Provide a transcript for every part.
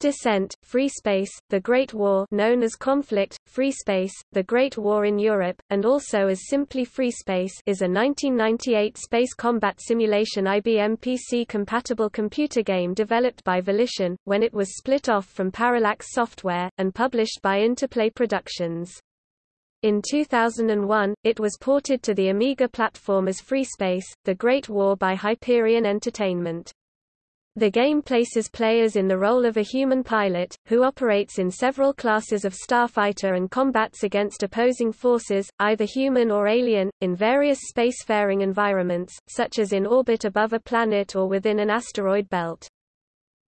Descent, Free Space, The Great War known as Conflict, Free Space, The Great War in Europe, and also as simply Free Space is a 1998 space combat simulation IBM PC-compatible computer game developed by Volition, when it was split off from Parallax Software, and published by Interplay Productions. In 2001, it was ported to the Amiga platform as Free Space, The Great War by Hyperion Entertainment. The game places players in the role of a human pilot, who operates in several classes of starfighter and combats against opposing forces, either human or alien, in various spacefaring environments, such as in orbit above a planet or within an asteroid belt.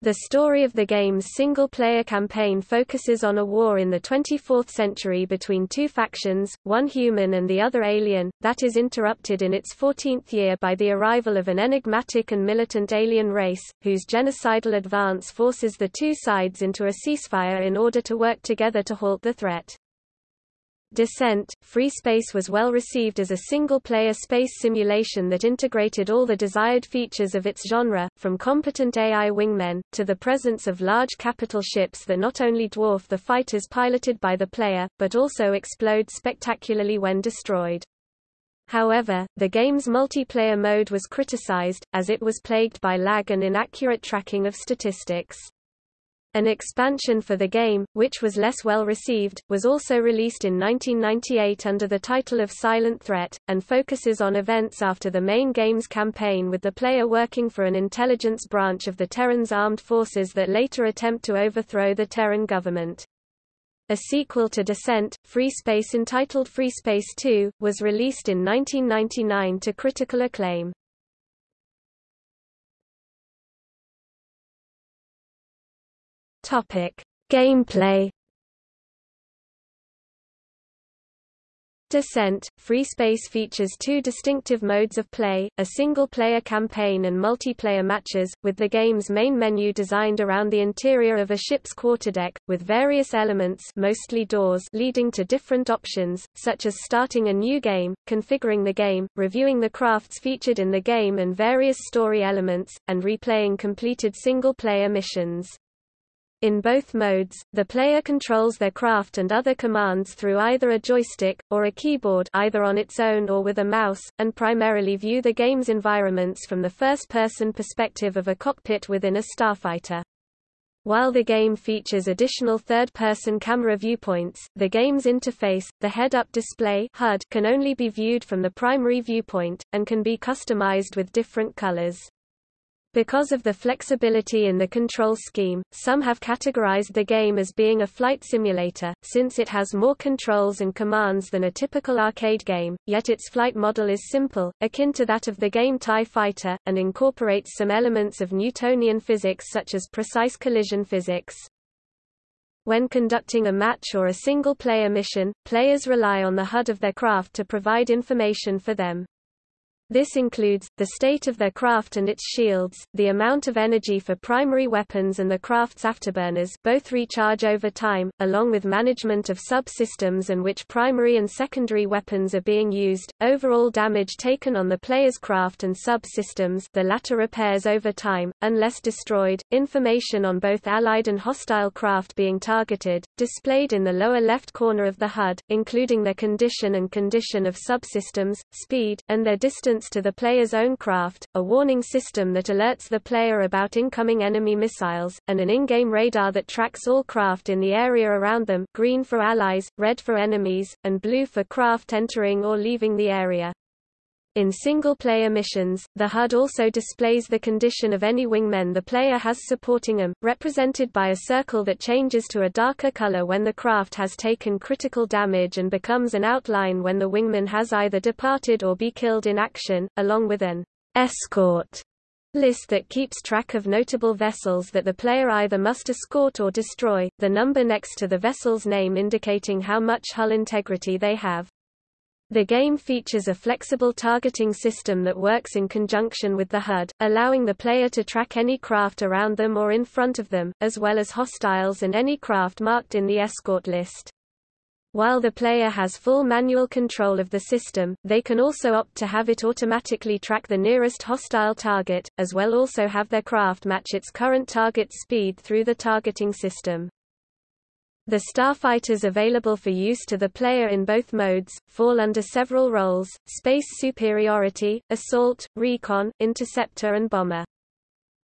The story of the game's single-player campaign focuses on a war in the 24th century between two factions, one human and the other alien, that is interrupted in its 14th year by the arrival of an enigmatic and militant alien race, whose genocidal advance forces the two sides into a ceasefire in order to work together to halt the threat. Descent, Free Space was well received as a single-player space simulation that integrated all the desired features of its genre, from competent AI wingmen, to the presence of large capital ships that not only dwarf the fighters piloted by the player, but also explode spectacularly when destroyed. However, the game's multiplayer mode was criticized, as it was plagued by lag and inaccurate tracking of statistics. An expansion for the game, which was less well received, was also released in 1998 under the title of Silent Threat, and focuses on events after the main game's campaign with the player working for an intelligence branch of the Terran's armed forces that later attempt to overthrow the Terran government. A sequel to Descent, Free Space entitled Free Space 2, was released in 1999 to critical acclaim. Topic: Gameplay. Descent, Free Space features two distinctive modes of play, a single-player campaign and multiplayer matches, with the game's main menu designed around the interior of a ship's quarterdeck, with various elements mostly doors leading to different options, such as starting a new game, configuring the game, reviewing the crafts featured in the game and various story elements, and replaying completed single-player missions. In both modes, the player controls their craft and other commands through either a joystick, or a keyboard either on its own or with a mouse, and primarily view the game's environments from the first-person perspective of a cockpit within a starfighter. While the game features additional third-person camera viewpoints, the game's interface, the head-up display HUD, can only be viewed from the primary viewpoint, and can be customized with different colors. Because of the flexibility in the control scheme, some have categorized the game as being a flight simulator, since it has more controls and commands than a typical arcade game, yet its flight model is simple, akin to that of the game TIE Fighter, and incorporates some elements of Newtonian physics such as precise collision physics. When conducting a match or a single-player mission, players rely on the HUD of their craft to provide information for them. This includes, the state of their craft and its shields, the amount of energy for primary weapons and the craft's afterburners both recharge over time, along with management of subsystems and which primary and secondary weapons are being used, overall damage taken on the player's craft and sub-systems the latter repairs over time, unless destroyed, information on both allied and hostile craft being targeted, displayed in the lower left corner of the HUD, including their condition and condition of subsystems, speed, and their distance to the player's own craft, a warning system that alerts the player about incoming enemy missiles, and an in-game radar that tracks all craft in the area around them green for allies, red for enemies, and blue for craft entering or leaving the area. In single-player missions, the HUD also displays the condition of any wingmen the player has supporting them, represented by a circle that changes to a darker color when the craft has taken critical damage and becomes an outline when the wingman has either departed or be killed in action, along with an escort list that keeps track of notable vessels that the player either must escort or destroy, the number next to the vessel's name indicating how much hull integrity they have. The game features a flexible targeting system that works in conjunction with the HUD, allowing the player to track any craft around them or in front of them, as well as hostiles and any craft marked in the escort list. While the player has full manual control of the system, they can also opt to have it automatically track the nearest hostile target, as well also have their craft match its current target's speed through the targeting system. The starfighters available for use to the player in both modes, fall under several roles, space superiority, assault, recon, interceptor and bomber.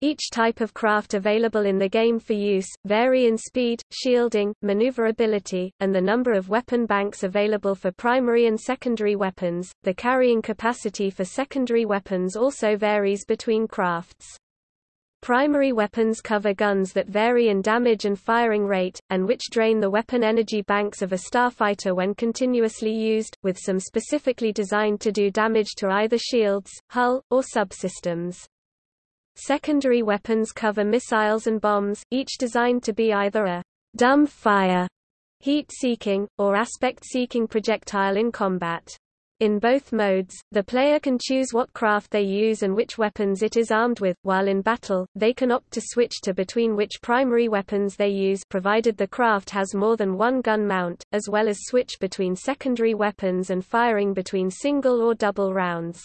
Each type of craft available in the game for use, vary in speed, shielding, maneuverability, and the number of weapon banks available for primary and secondary weapons. The carrying capacity for secondary weapons also varies between crafts. Primary weapons cover guns that vary in damage and firing rate, and which drain the weapon energy banks of a starfighter when continuously used, with some specifically designed to do damage to either shields, hull, or subsystems. Secondary weapons cover missiles and bombs, each designed to be either a dumb fire, heat-seeking, or aspect-seeking projectile in combat. In both modes, the player can choose what craft they use and which weapons it is armed with, while in battle, they can opt to switch to between which primary weapons they use provided the craft has more than one gun mount, as well as switch between secondary weapons and firing between single or double rounds.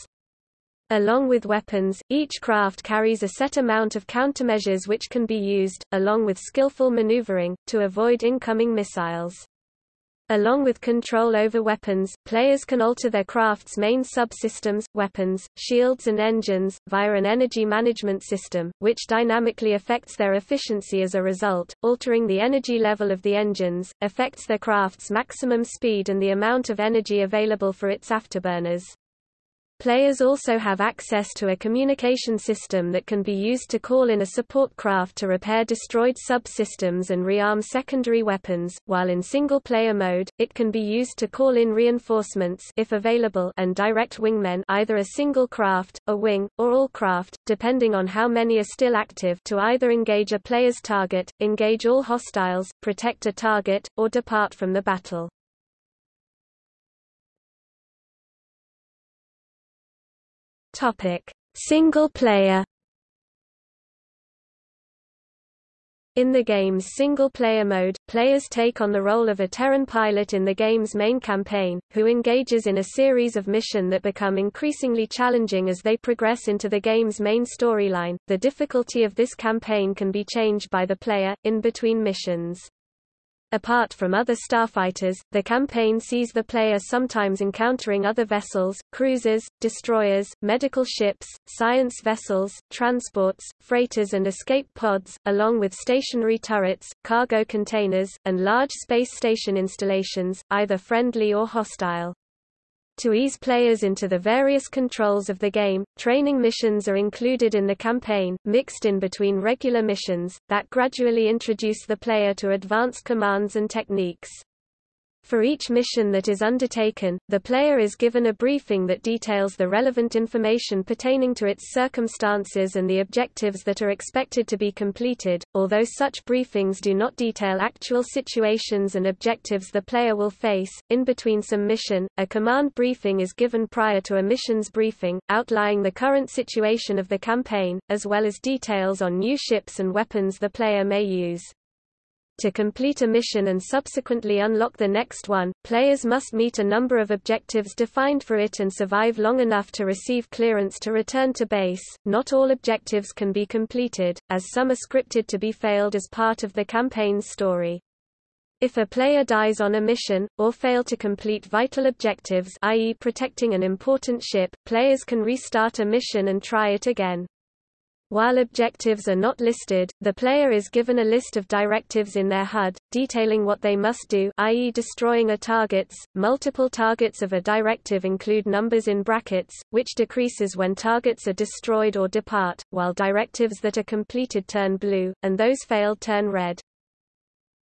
Along with weapons, each craft carries a set amount of countermeasures which can be used, along with skillful maneuvering, to avoid incoming missiles. Along with control over weapons, players can alter their craft's main subsystems, weapons, shields and engines, via an energy management system, which dynamically affects their efficiency as a result, altering the energy level of the engines, affects their craft's maximum speed and the amount of energy available for its afterburners. Players also have access to a communication system that can be used to call in a support craft to repair destroyed subsystems and rearm secondary weapons, while in single-player mode, it can be used to call in reinforcements if available and direct wingmen either a single craft, a wing, or all craft, depending on how many are still active to either engage a player's target, engage all hostiles, protect a target, or depart from the battle. Topic: Single player. In the game's single-player mode, players take on the role of a Terran pilot in the game's main campaign, who engages in a series of missions that become increasingly challenging as they progress into the game's main storyline. The difficulty of this campaign can be changed by the player, in between missions. Apart from other starfighters, the campaign sees the player sometimes encountering other vessels, cruisers, destroyers, medical ships, science vessels, transports, freighters and escape pods, along with stationary turrets, cargo containers, and large space station installations, either friendly or hostile. To ease players into the various controls of the game, training missions are included in the campaign, mixed in between regular missions, that gradually introduce the player to advanced commands and techniques. For each mission that is undertaken, the player is given a briefing that details the relevant information pertaining to its circumstances and the objectives that are expected to be completed, although such briefings do not detail actual situations and objectives the player will face. In between some mission, a command briefing is given prior to a mission's briefing, outlining the current situation of the campaign, as well as details on new ships and weapons the player may use. To complete a mission and subsequently unlock the next one, players must meet a number of objectives defined for it and survive long enough to receive clearance to return to base. Not all objectives can be completed, as some are scripted to be failed as part of the campaign's story. If a player dies on a mission, or fail to complete vital objectives i.e. protecting an important ship, players can restart a mission and try it again. While objectives are not listed, the player is given a list of directives in their HUD, detailing what they must do i.e. destroying a targets. Multiple targets of a directive include numbers in brackets, which decreases when targets are destroyed or depart, while directives that are completed turn blue, and those failed turn red.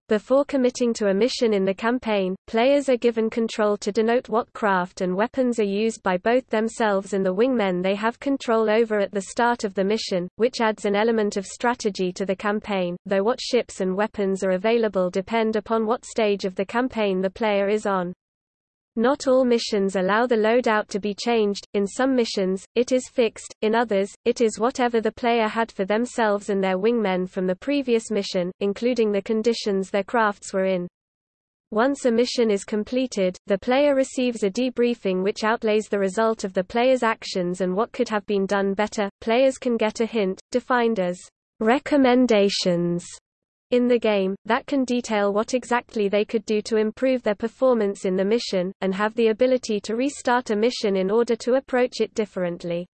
Before committing to a mission in the campaign, players are given control to denote what craft and weapons are used by both themselves and the wingmen they have control over at the start of the mission, which adds an element of strategy to the campaign, though what ships and weapons are available depend upon what stage of the campaign the player is on. Not all missions allow the loadout to be changed, in some missions, it is fixed, in others, it is whatever the player had for themselves and their wingmen from the previous mission, including the conditions their crafts were in. Once a mission is completed, the player receives a debriefing which outlays the result of the player's actions and what could have been done better. Players can get a hint, defined as recommendations in the game, that can detail what exactly they could do to improve their performance in the mission, and have the ability to restart a mission in order to approach it differently.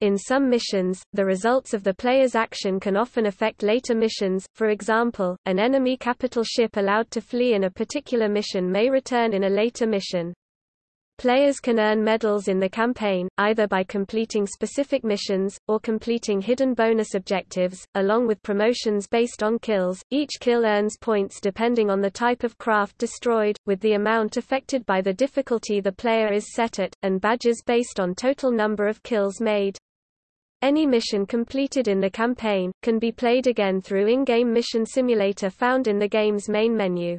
In some missions, the results of the player's action can often affect later missions, for example, an enemy capital ship allowed to flee in a particular mission may return in a later mission. Players can earn medals in the campaign, either by completing specific missions, or completing hidden bonus objectives, along with promotions based on kills. Each kill earns points depending on the type of craft destroyed, with the amount affected by the difficulty the player is set at, and badges based on total number of kills made. Any mission completed in the campaign, can be played again through in-game mission simulator found in the game's main menu.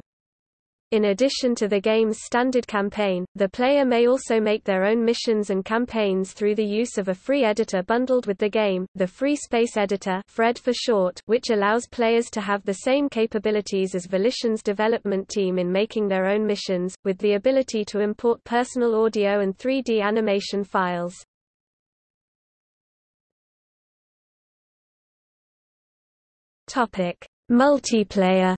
In addition to the game's standard campaign, the player may also make their own missions and campaigns through the use of a free editor bundled with the game, the Free Space Editor FRED for short, which allows players to have the same capabilities as Volition's development team in making their own missions, with the ability to import personal audio and 3D animation files. Topic: Multiplayer.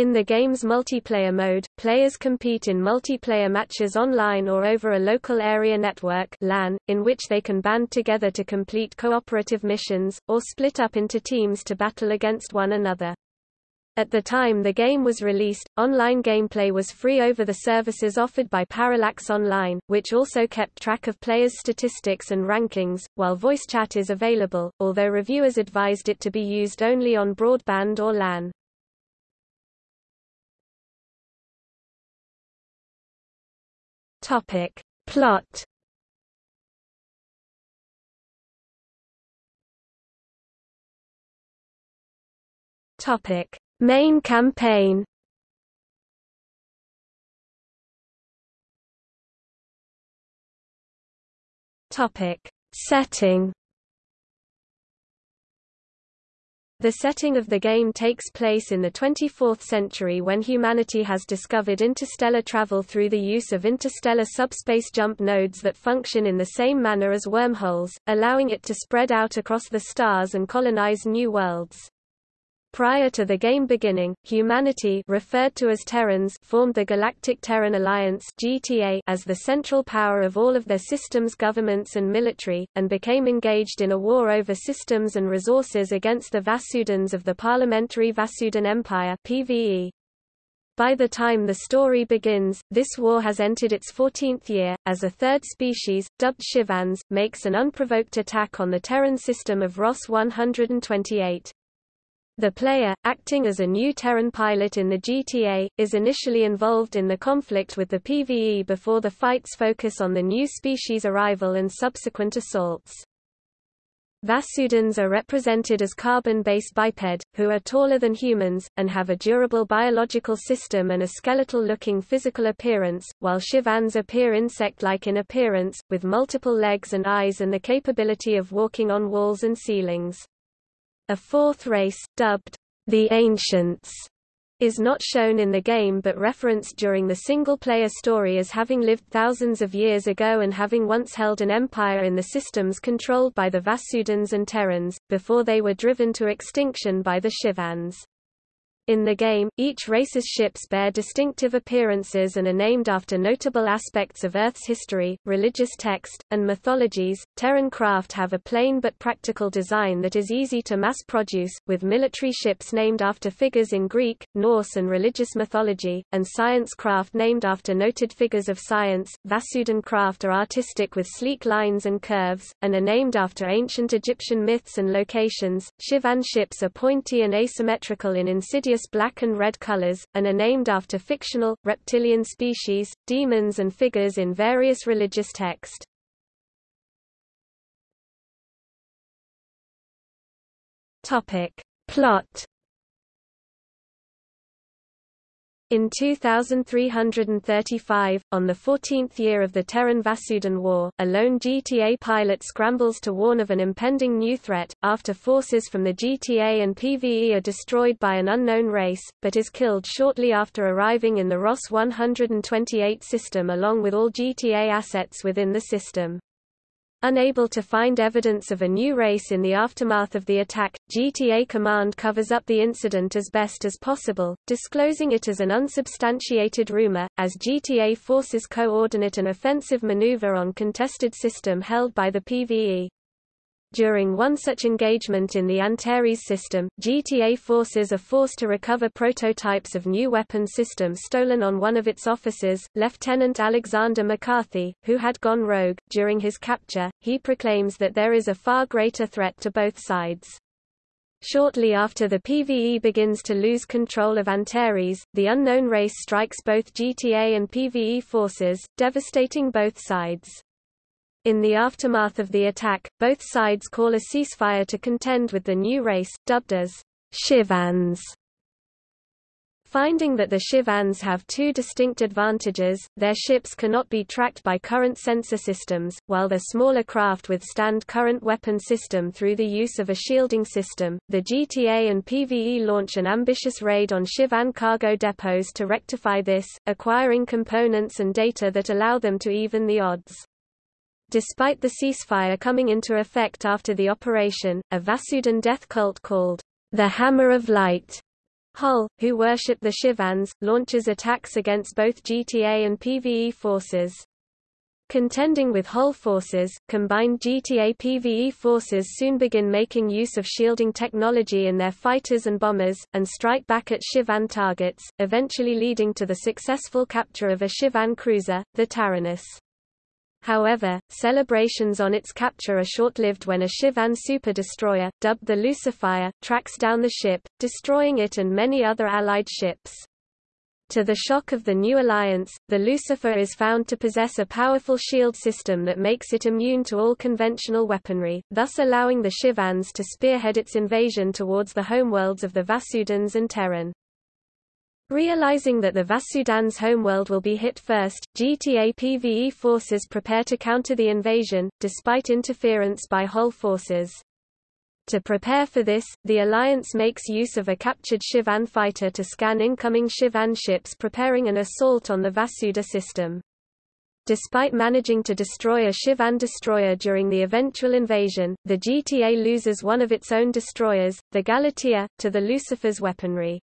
In the game's multiplayer mode, players compete in multiplayer matches online or over a local area network LAN, in which they can band together to complete cooperative missions, or split up into teams to battle against one another. At the time the game was released, online gameplay was free over the services offered by Parallax Online, which also kept track of players' statistics and rankings, while voice chat is available, although reviewers advised it to be used only on broadband or LAN. Topic. Plot Topic Main campaign Topic. Setting The setting of the game takes place in the 24th century when humanity has discovered interstellar travel through the use of interstellar subspace jump nodes that function in the same manner as wormholes, allowing it to spread out across the stars and colonize new worlds. Prior to the game beginning, humanity referred to as Terrans formed the Galactic Terran Alliance GTA as the central power of all of their systems governments and military, and became engaged in a war over systems and resources against the Vasudans of the Parliamentary Vasudan Empire PVE. By the time the story begins, this war has entered its 14th year, as a third species, dubbed Shivans, makes an unprovoked attack on the Terran system of Ross 128. The player, acting as a new Terran pilot in the GTA, is initially involved in the conflict with the PvE before the fights focus on the new species' arrival and subsequent assaults. Vasudans are represented as carbon-based biped, who are taller than humans, and have a durable biological system and a skeletal-looking physical appearance, while Shivans appear insect-like in appearance, with multiple legs and eyes and the capability of walking on walls and ceilings. A fourth race, dubbed the Ancients, is not shown in the game but referenced during the single-player story as having lived thousands of years ago and having once held an empire in the systems controlled by the Vasudans and Terrans, before they were driven to extinction by the Shivans. In the game, each race's ships bear distinctive appearances and are named after notable aspects of Earth's history, religious text, and mythologies. Terran craft have a plain but practical design that is easy to mass produce, with military ships named after figures in Greek, Norse, and religious mythology, and science craft named after noted figures of science. Vasudan craft are artistic with sleek lines and curves, and are named after ancient Egyptian myths and locations. Shivan ships are pointy and asymmetrical in insidious black and red colors, and are named after fictional, reptilian species, demons and figures in various religious texts. Plot In 2335, on the 14th year of the Terran Vasudan War, a lone GTA pilot scrambles to warn of an impending new threat, after forces from the GTA and PvE are destroyed by an unknown race, but is killed shortly after arriving in the Ross 128 system along with all GTA assets within the system. Unable to find evidence of a new race in the aftermath of the attack, GTA Command covers up the incident as best as possible, disclosing it as an unsubstantiated rumor, as GTA forces coordinate an offensive maneuver on contested system held by the PvE. During one such engagement in the Antares system, GTA forces are forced to recover prototypes of new weapon systems stolen on one of its officers, Lieutenant Alexander McCarthy, who had gone rogue. During his capture, he proclaims that there is a far greater threat to both sides. Shortly after the PvE begins to lose control of Antares, the unknown race strikes both GTA and PvE forces, devastating both sides. In the aftermath of the attack, both sides call a ceasefire to contend with the new race, dubbed as Shivans. Finding that the Shivans have two distinct advantages, their ships cannot be tracked by current sensor systems, while their smaller craft withstand current weapon system through the use of a shielding system. The GTA and PvE launch an ambitious raid on Shivan cargo depots to rectify this, acquiring components and data that allow them to even the odds. Despite the ceasefire coming into effect after the operation, a Vasudan death cult called the Hammer of Light Hull, who worship the Shivans, launches attacks against both GTA and PvE forces. Contending with Hull forces, combined GTA PvE forces soon begin making use of shielding technology in their fighters and bombers, and strike back at Shivan targets, eventually leading to the successful capture of a Shivan cruiser, the Taranis. However, celebrations on its capture are short-lived when a Shivan super-destroyer, dubbed the Lucifer, tracks down the ship, destroying it and many other Allied ships. To the shock of the new alliance, the Lucifer is found to possess a powerful shield system that makes it immune to all conventional weaponry, thus allowing the Shivans to spearhead its invasion towards the homeworlds of the Vasudans and Terran. Realizing that the Vasudan's homeworld will be hit first, GTA PvE forces prepare to counter the invasion, despite interference by Hull forces. To prepare for this, the Alliance makes use of a captured Shivan fighter to scan incoming Shivan ships preparing an assault on the Vasuda system. Despite managing to destroy a Shivan destroyer during the eventual invasion, the GTA loses one of its own destroyers, the Galatea, to the Lucifer's weaponry.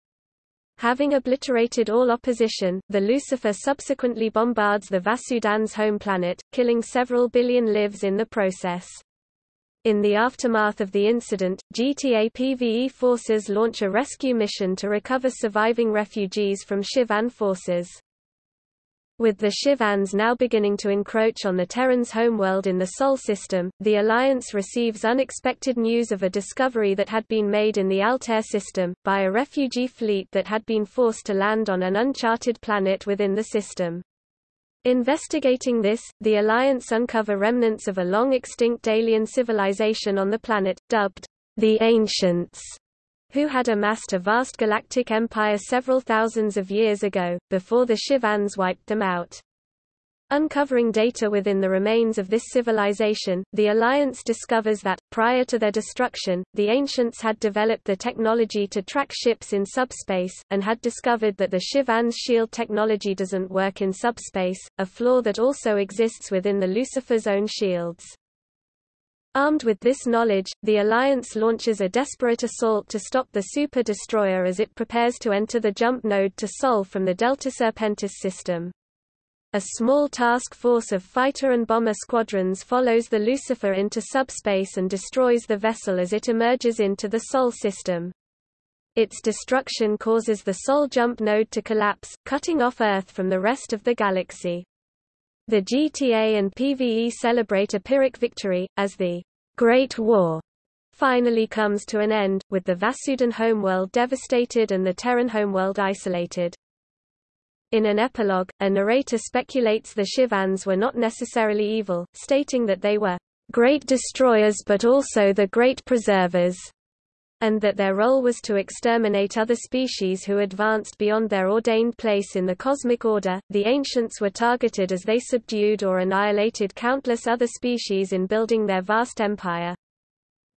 Having obliterated all opposition, the Lucifer subsequently bombards the Vasudan's home planet, killing several billion lives in the process. In the aftermath of the incident, GTA PvE forces launch a rescue mission to recover surviving refugees from Shivan forces. With the Shivans now beginning to encroach on the Terran's homeworld in the Sol system, the Alliance receives unexpected news of a discovery that had been made in the Altair system, by a refugee fleet that had been forced to land on an uncharted planet within the system. Investigating this, the Alliance uncover remnants of a long-extinct alien civilization on the planet, dubbed the Ancients who had amassed a vast galactic empire several thousands of years ago, before the Shivans wiped them out. Uncovering data within the remains of this civilization, the Alliance discovers that, prior to their destruction, the Ancients had developed the technology to track ships in subspace, and had discovered that the Shivan's shield technology doesn't work in subspace, a flaw that also exists within the Lucifer's own shields. Armed with this knowledge, the Alliance launches a desperate assault to stop the Super Destroyer as it prepares to enter the jump node to Sol from the Delta Serpentis system. A small task force of fighter and bomber squadrons follows the Lucifer into subspace and destroys the vessel as it emerges into the Sol system. Its destruction causes the Sol jump node to collapse, cutting off Earth from the rest of the galaxy. The GTA and PvE celebrate a Pyrrhic victory, as the Great War finally comes to an end, with the Vasudan homeworld devastated and the Terran homeworld isolated. In an epilogue, a narrator speculates the Shivans were not necessarily evil, stating that they were great destroyers but also the great preservers. And that their role was to exterminate other species who advanced beyond their ordained place in the cosmic order. The ancients were targeted as they subdued or annihilated countless other species in building their vast empire.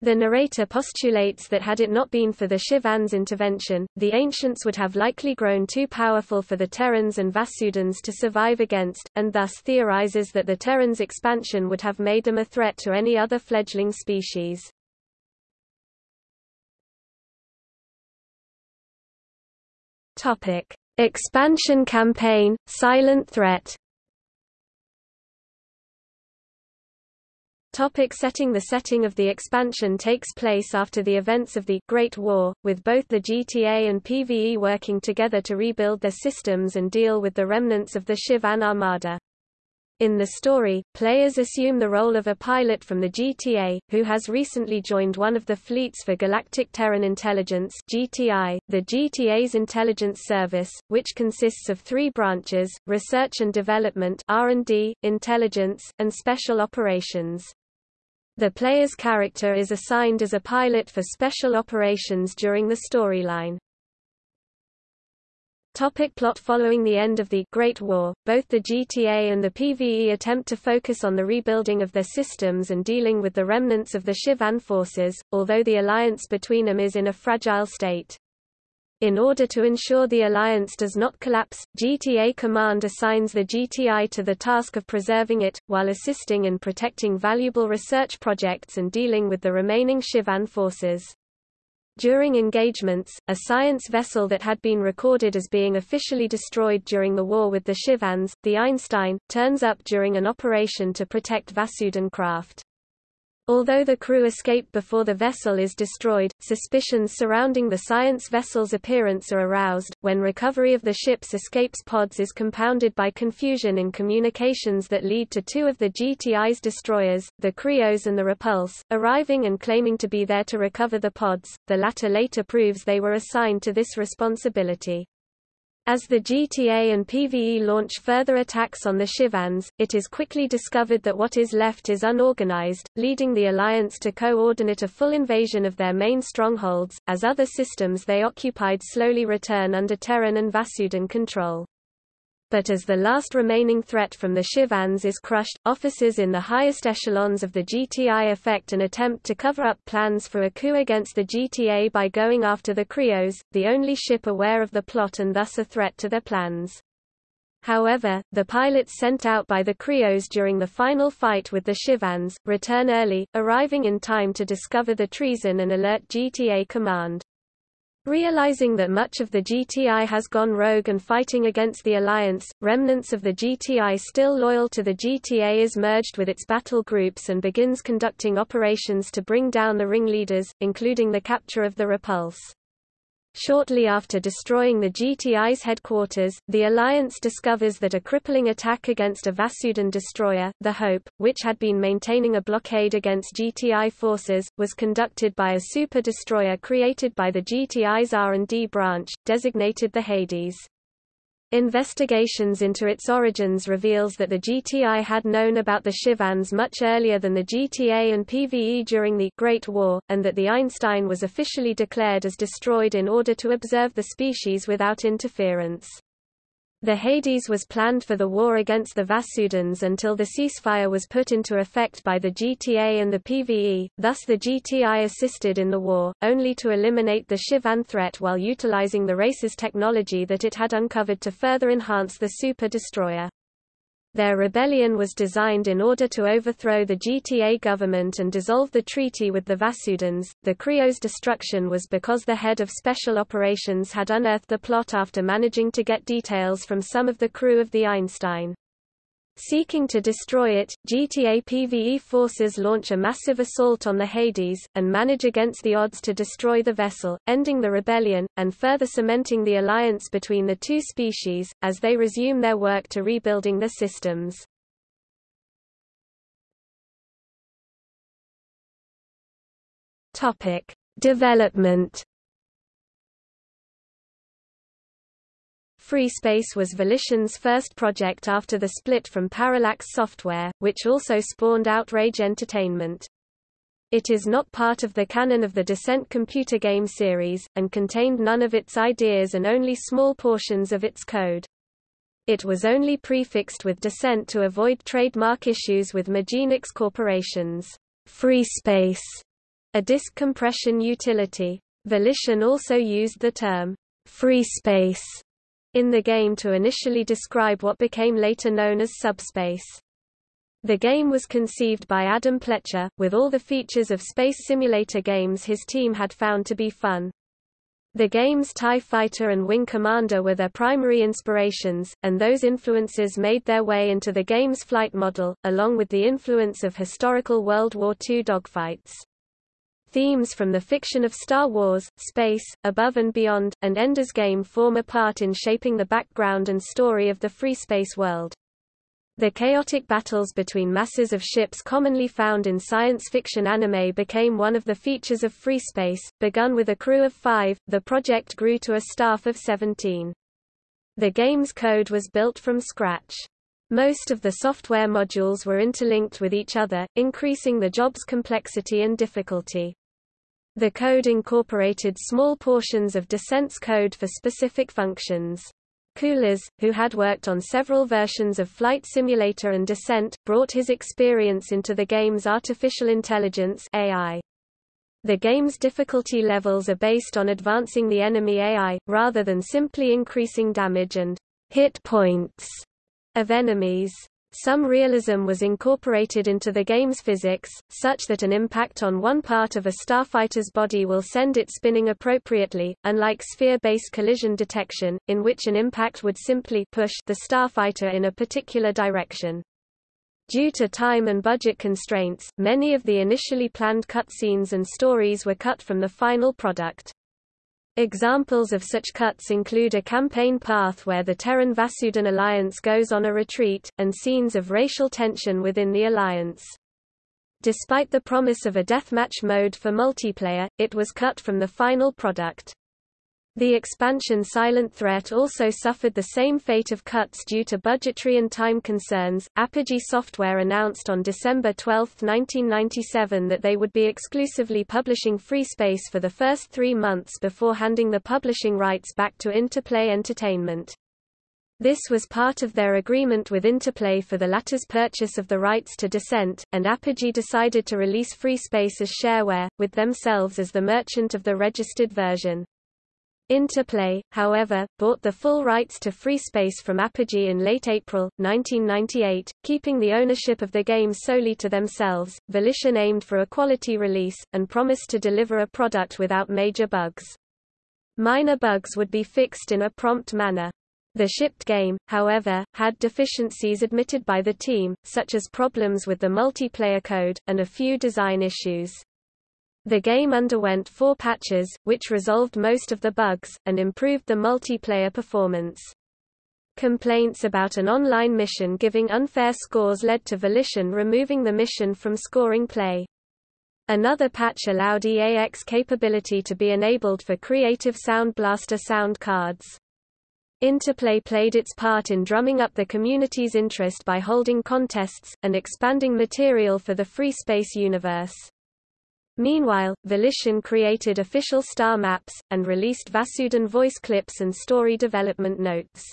The narrator postulates that had it not been for the Shivans' intervention, the ancients would have likely grown too powerful for the Terrans and Vasudans to survive against, and thus theorizes that the Terrans' expansion would have made them a threat to any other fledgling species. Topic: Expansion campaign, silent threat. Topic setting The setting of the expansion takes place after the events of the Great War, with both the GTA and PvE working together to rebuild their systems and deal with the remnants of the Shivan Armada. In the story, players assume the role of a pilot from the GTA, who has recently joined one of the fleets for Galactic Terran Intelligence GTI, the GTA's intelligence service, which consists of three branches, Research and Development R&D, Intelligence, and Special Operations. The player's character is assigned as a pilot for Special Operations during the storyline. Topic plot Following the end of the Great War, both the GTA and the PvE attempt to focus on the rebuilding of their systems and dealing with the remnants of the Shivan forces, although the alliance between them is in a fragile state. In order to ensure the alliance does not collapse, GTA Command assigns the GTI to the task of preserving it, while assisting in protecting valuable research projects and dealing with the remaining Shivan forces. During engagements, a science vessel that had been recorded as being officially destroyed during the war with the Shivans, the Einstein, turns up during an operation to protect Vasudan craft. Although the crew escape before the vessel is destroyed, suspicions surrounding the science vessel's appearance are aroused. When recovery of the ship's escapes pods is compounded by confusion in communications that lead to two of the GTI's destroyers, the Krios and the Repulse, arriving and claiming to be there to recover the pods, the latter later proves they were assigned to this responsibility. As the GTA and PvE launch further attacks on the Shivans, it is quickly discovered that what is left is unorganized, leading the Alliance to coordinate a full invasion of their main strongholds, as other systems they occupied slowly return under Terran and Vasudan control but as the last remaining threat from the Shivans is crushed, officers in the highest echelons of the GTI effect an attempt to cover up plans for a coup against the GTA by going after the Krios, the only ship aware of the plot and thus a threat to their plans. However, the pilots sent out by the Krios during the final fight with the Shivans, return early, arriving in time to discover the treason and alert GTA command. Realizing that much of the GTI has gone rogue and fighting against the Alliance, remnants of the GTI still loyal to the GTA is merged with its battle groups and begins conducting operations to bring down the ringleaders, including the capture of the Repulse. Shortly after destroying the GTI's headquarters, the Alliance discovers that a crippling attack against a Vasudan destroyer, the Hope, which had been maintaining a blockade against GTI forces, was conducted by a super-destroyer created by the GTI's R&D branch, designated the Hades. Investigations into its origins reveals that the GTI had known about the Shivans much earlier than the GTA and PvE during the Great War, and that the Einstein was officially declared as destroyed in order to observe the species without interference. The Hades was planned for the war against the Vasudans until the ceasefire was put into effect by the GTA and the PvE, thus the GTI assisted in the war, only to eliminate the Shivan threat while utilizing the race's technology that it had uncovered to further enhance the Super Destroyer. Their rebellion was designed in order to overthrow the GTA government and dissolve the treaty with the Vasudans. The Krios' destruction was because the head of special operations had unearthed the plot after managing to get details from some of the crew of the Einstein. Seeking to destroy it, GTA PvE forces launch a massive assault on the Hades, and manage against the odds to destroy the vessel, ending the rebellion, and further cementing the alliance between the two species, as they resume their work to rebuilding their systems. Development FreeSpace was Volition's first project after the split from Parallax Software, which also spawned Outrage Entertainment. It is not part of the canon of the Descent computer game series, and contained none of its ideas and only small portions of its code. It was only prefixed with Descent to avoid trademark issues with Mijenix Corporation's Free Space, a disk compression utility. Volition also used the term FreeSpace in the game to initially describe what became later known as subspace. The game was conceived by Adam Pletcher, with all the features of space simulator games his team had found to be fun. The games TIE Fighter and Wing Commander were their primary inspirations, and those influences made their way into the game's flight model, along with the influence of historical World War II dogfights. Themes from the fiction of Star Wars, space, above and beyond, and Ender's Game form a part in shaping the background and story of the free space world. The chaotic battles between masses of ships commonly found in science fiction anime became one of the features of Free Space. Begun with a crew of five, the project grew to a staff of 17. The game's code was built from scratch. Most of the software modules were interlinked with each other, increasing the job's complexity and difficulty. The code incorporated small portions of Descent's code for specific functions. Kulas, who had worked on several versions of Flight Simulator and Descent, brought his experience into the game's artificial intelligence AI. The game's difficulty levels are based on advancing the enemy AI, rather than simply increasing damage and hit points of enemies. Some realism was incorporated into the game's physics, such that an impact on one part of a starfighter's body will send it spinning appropriately, unlike sphere-based collision detection, in which an impact would simply push the starfighter in a particular direction. Due to time and budget constraints, many of the initially planned cutscenes and stories were cut from the final product. Examples of such cuts include a campaign path where the Terran Vasudan alliance goes on a retreat, and scenes of racial tension within the alliance. Despite the promise of a deathmatch mode for multiplayer, it was cut from the final product. The expansion Silent Threat also suffered the same fate of cuts due to budgetary and time concerns. Apogee Software announced on December 12, 1997 that they would be exclusively publishing FreeSpace for the first three months before handing the publishing rights back to Interplay Entertainment. This was part of their agreement with Interplay for the latter's purchase of the rights to Descent, and Apogee decided to release FreeSpace as shareware, with themselves as the merchant of the registered version. Interplay, however, bought the full rights to FreeSpace from Apogee in late April, 1998, keeping the ownership of the game solely to themselves. Volition aimed for a quality release, and promised to deliver a product without major bugs. Minor bugs would be fixed in a prompt manner. The shipped game, however, had deficiencies admitted by the team, such as problems with the multiplayer code, and a few design issues. The game underwent four patches, which resolved most of the bugs, and improved the multiplayer performance. Complaints about an online mission giving unfair scores led to Volition removing the mission from scoring play. Another patch allowed EAX capability to be enabled for Creative Sound Blaster sound cards. Interplay played its part in drumming up the community's interest by holding contests, and expanding material for the free space universe. Meanwhile, Volition created official star maps, and released Vasudan voice clips and story development notes.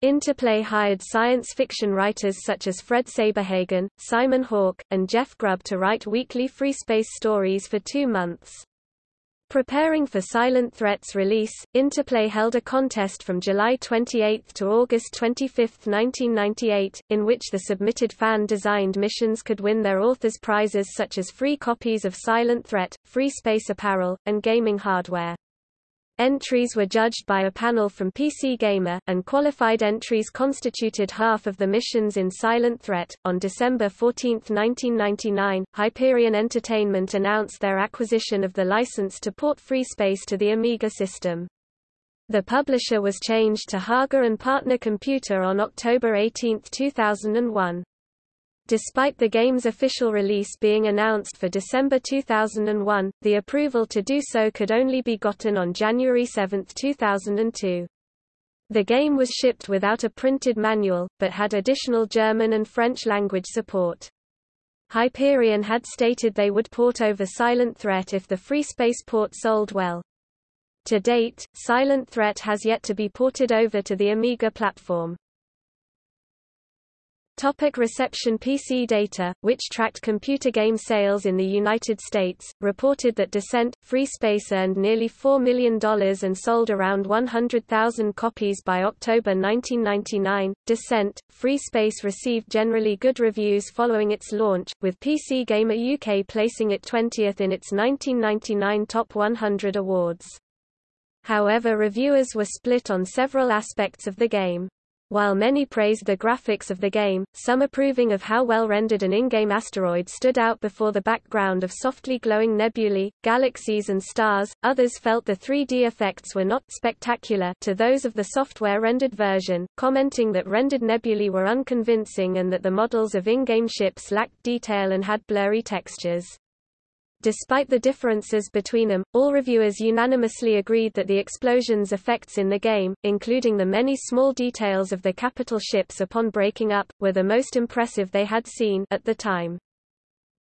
Interplay hired science fiction writers such as Fred Saberhagen, Simon Hawke, and Jeff Grubb to write weekly free space stories for two months. Preparing for Silent Threat's release, Interplay held a contest from July 28 to August 25, 1998, in which the submitted fan-designed missions could win their authors prizes such as free copies of Silent Threat, free space apparel, and gaming hardware. Entries were judged by a panel from PC Gamer, and qualified entries constituted half of the missions in Silent Threat. On December 14, 1999, Hyperion Entertainment announced their acquisition of the license to port FreeSpace to the Amiga system. The publisher was changed to Haage and Partner Computer on October 18, 2001. Despite the game's official release being announced for December 2001, the approval to do so could only be gotten on January 7, 2002. The game was shipped without a printed manual, but had additional German and French language support. Hyperion had stated they would port over Silent Threat if the Free Space port sold well. To date, Silent Threat has yet to be ported over to the Amiga platform. Topic reception PC data, which tracked computer game sales in the United States, reported that Descent, Free Space earned nearly $4 million and sold around 100,000 copies by October 1999. Descent, Free Space received generally good reviews following its launch, with PC Gamer UK placing it 20th in its 1999 Top 100 awards. However reviewers were split on several aspects of the game. While many praised the graphics of the game, some approving of how well rendered an in-game asteroid stood out before the background of softly glowing nebulae, galaxies and stars, others felt the 3D effects were not spectacular to those of the software-rendered version, commenting that rendered nebulae were unconvincing and that the models of in-game ships lacked detail and had blurry textures. Despite the differences between them, all reviewers unanimously agreed that the explosions effects in the game, including the many small details of the capital ships upon breaking up, were the most impressive they had seen at the time.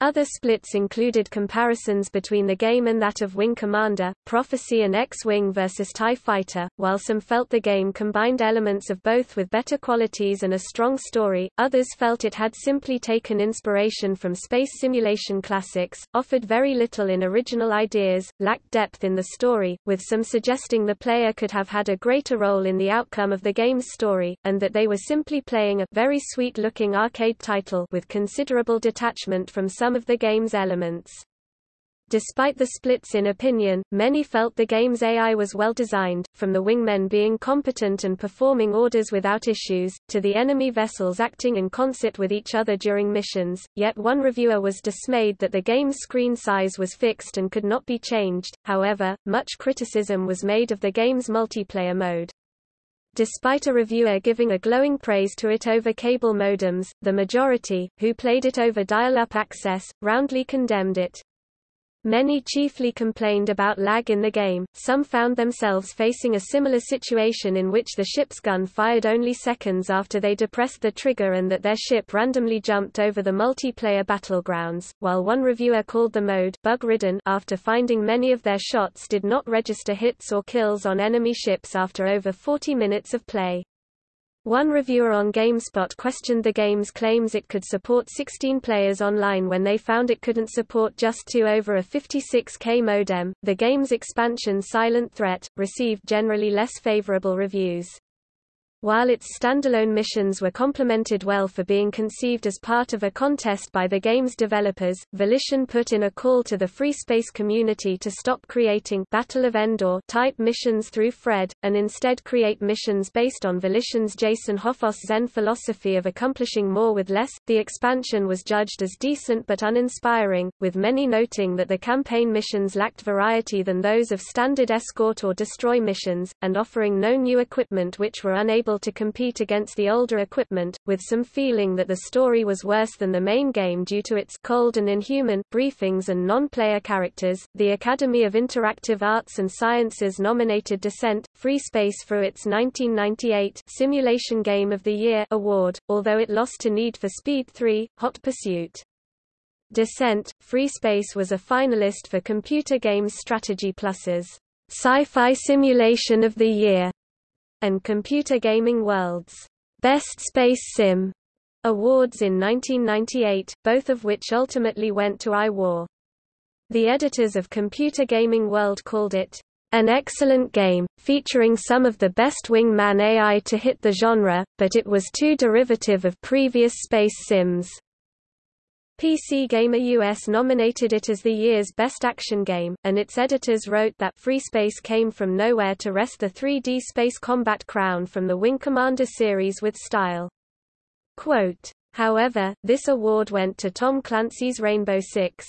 Other splits included comparisons between the game and that of Wing Commander, Prophecy and X-Wing vs TIE Fighter. While some felt the game combined elements of both with better qualities and a strong story, others felt it had simply taken inspiration from space simulation classics, offered very little in original ideas, lacked depth in the story, with some suggesting the player could have had a greater role in the outcome of the game's story, and that they were simply playing a very sweet-looking arcade title with considerable detachment from some some of the game's elements. Despite the splits in opinion, many felt the game's AI was well designed, from the wingmen being competent and performing orders without issues, to the enemy vessels acting in concert with each other during missions, yet one reviewer was dismayed that the game's screen size was fixed and could not be changed, however, much criticism was made of the game's multiplayer mode. Despite a reviewer giving a glowing praise to it over cable modems, the majority, who played it over dial-up access, roundly condemned it. Many chiefly complained about lag in the game, some found themselves facing a similar situation in which the ship's gun fired only seconds after they depressed the trigger and that their ship randomly jumped over the multiplayer battlegrounds, while one reviewer called the mode bug-ridden after finding many of their shots did not register hits or kills on enemy ships after over 40 minutes of play. One reviewer on GameSpot questioned the game's claims it could support 16 players online when they found it couldn't support just two over a 56K modem. The game's expansion Silent Threat received generally less favorable reviews. While its standalone missions were complimented well for being conceived as part of a contest by the game's developers, Volition put in a call to the free space community to stop creating Battle of Endor type missions through Fred, and instead create missions based on Volition's Jason Hoffoss Zen philosophy of accomplishing more with less. The expansion was judged as decent but uninspiring, with many noting that the campaign missions lacked variety than those of standard escort or destroy missions, and offering no new equipment which were unable able to compete against the older equipment, with some feeling that the story was worse than the main game due to its cold and inhuman briefings and non-player characters. The Academy of Interactive Arts and Sciences nominated Descent, Free Space for its 1998 Simulation Game of the Year award, although it lost to Need for Speed 3, Hot Pursuit. Descent, Free Space was a finalist for Computer Games Strategy Plus's Sci-Fi Simulation of the Year and Computer Gaming World's Best Space Sim awards in 1998, both of which ultimately went to iWar. The editors of Computer Gaming World called it an excellent game, featuring some of the best wingman AI to hit the genre, but it was too derivative of previous space sims. PC Gamer US nominated it as the year's best action game, and its editors wrote that Free Space came from nowhere to wrest the 3D space combat crown from the Wing Commander series with style. Quote, However, this award went to Tom Clancy's Rainbow Six.